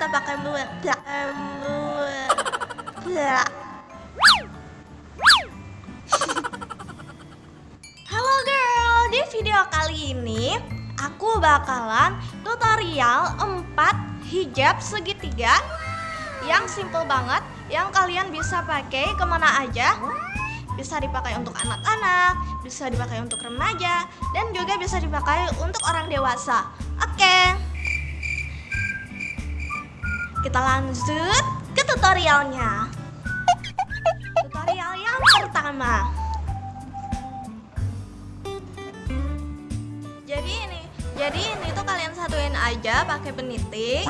kita pakai buat Halo girl, di video kali ini aku bakalan tutorial 4 hijab segitiga yang simple banget yang kalian bisa pakai ke mana aja. Bisa dipakai untuk anak-anak, bisa dipakai untuk remaja, dan juga bisa dipakai untuk orang dewasa. Oke, kita lanjut ke tutorialnya. Tutorial yang pertama. Jadi ini, jadi ini tuh kalian satuin aja pakai peniti.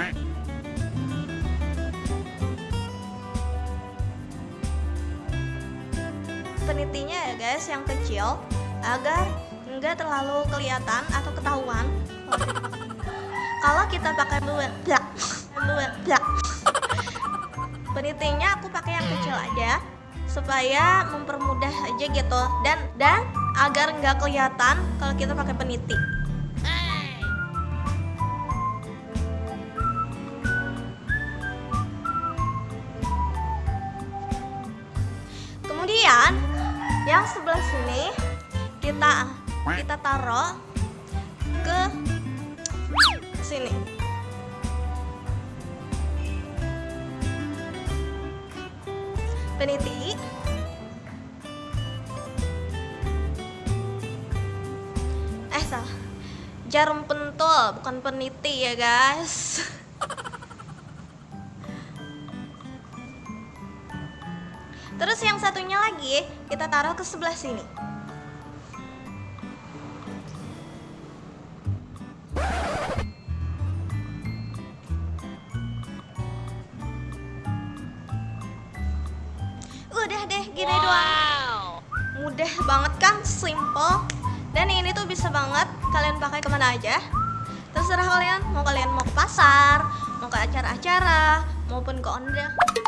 penitinya ya guys yang kecil agar enggak terlalu kelihatan atau ketahuan kalau kita pakai blak penitinya aku pakai yang kecil aja supaya mempermudah aja gitu. Dan dan agar nggak kelihatan kalau kita pakai peniti. Kemudian yang sebelah sini kita kita taruh ke sini peniti. Eh salah. Jarum pentul bukan peniti ya guys. Terus yang satunya lagi kita taruh ke sebelah sini. Deh gini doang. Mudah banget kan, simple. Dan ini tuh bisa banget kalian pakai ke mana aja. Terserah kalian, mau kalian mau ke pasar, mau ke acara-acara, maupun ke,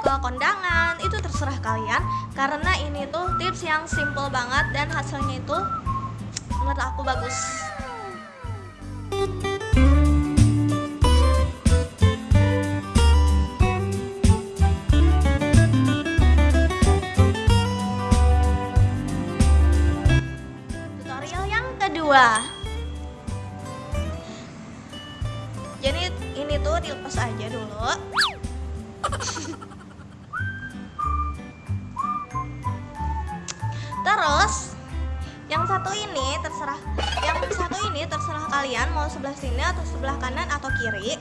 ke kondangan itu terserah kalian karena ini tuh tips yang simple banget dan hasilnya itu menurut aku bagus jadi ini tuh dilepas aja dulu Terus yang satu ini terserah yang satu ini terserah kalian mau sebelah sini atau sebelah kanan atau kiri.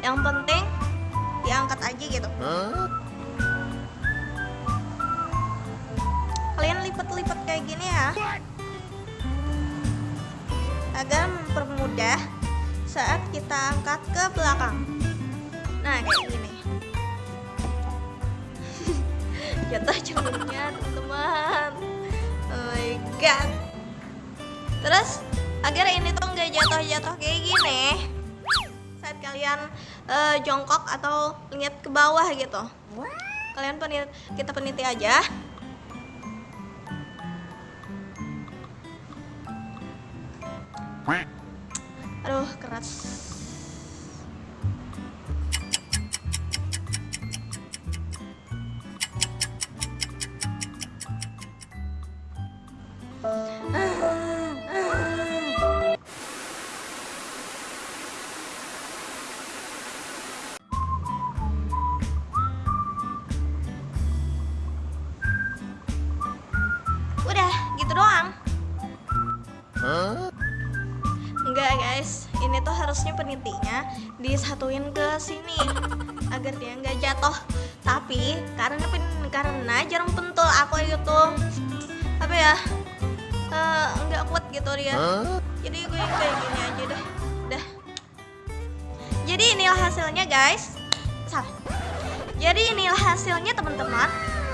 Yang penting diangkat aja gitu. Kalian lipat-lipat kayak gini ya. Agar mempermudah saat kita angkat ke belakang. Nah, kayak gini. Jatuh cerminnya, teman-teman. Oh my god. Terus agar ini tuh nggak jatuh-jatuh kayak gini. Saat kalian uh, jongkok atau lihat ke bawah gitu. Kalian penit kita peniti aja. Aduh, keras. Udah, gitu doang. Guys, ini tuh harusnya penitinya disatuin ke sini agar dia nggak jatuh. Tapi karena pen, karena jarum pentul aku itu apa ya eh, nggak kuat gitu dia. Jadi gue kayak gini aja deh. Dah. Jadi inilah hasilnya guys. Salah. Jadi inilah hasilnya teman-teman.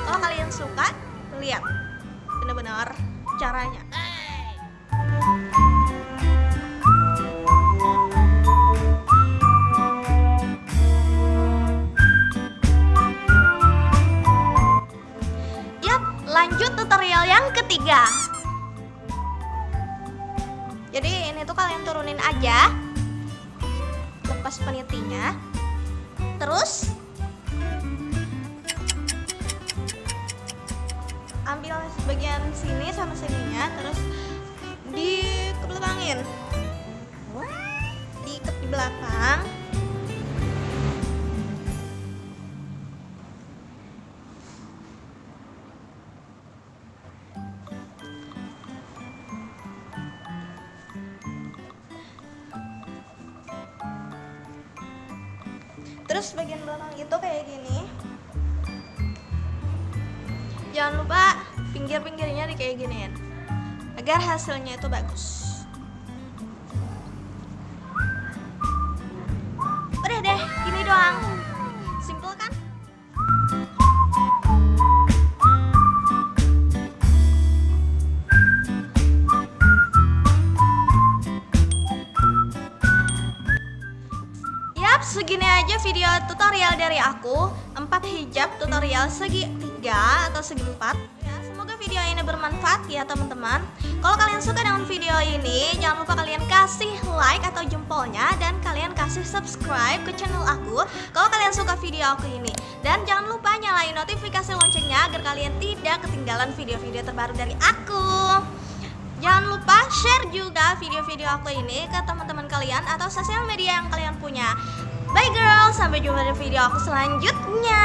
Kalau kalian suka, lihat benar-benar caranya. Turunin aja. Lepas penitinya. terus ambil bagian sini sama sininya terus dikebelakangin di belakang terus bagian belakang itu kayak gini. Jangan lupa pinggir-pinggirnya di kayak giniin agar hasilnya itu bagus. Udah deh gini doang video tutorial dari aku 4 hijab tutorial segi 3 atau segi 4 ya, Semoga video ini bermanfaat ya teman-teman. Kalau kalian suka dengan video ini Jangan lupa kalian kasih like atau jempolnya Dan kalian kasih subscribe ke channel aku Kalau kalian suka video aku ini. Dan jangan lupa nyalain notifikasi loncengnya Agar kalian tidak ketinggalan video-video terbaru dari aku. Jangan lupa share juga video-video aku ini ke teman-teman kalian atau sosial media yang kalian punya. Sampai jumpa di video aku selanjutnya.